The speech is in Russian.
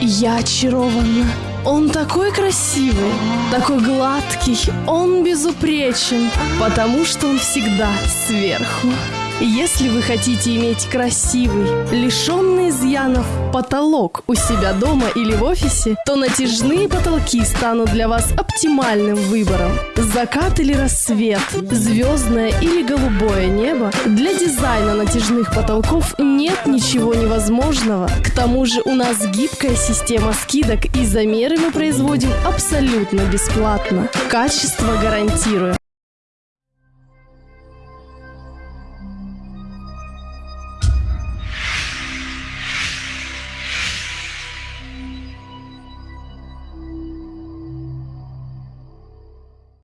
Я очарована. Он такой красивый, такой гладкий, он безупречен, потому что он всегда сверху. Если вы хотите иметь красивый, лишенный изъянов потолок у себя дома или в офисе, то натяжные потолки станут для вас оптимальным выбором. Закат или рассвет, звездное или голубое небо, для дизайна натяжных потолков нет ничего невозможного. К тому же у нас гибкая система скидок и замеры мы производим абсолютно бесплатно. Качество гарантируем.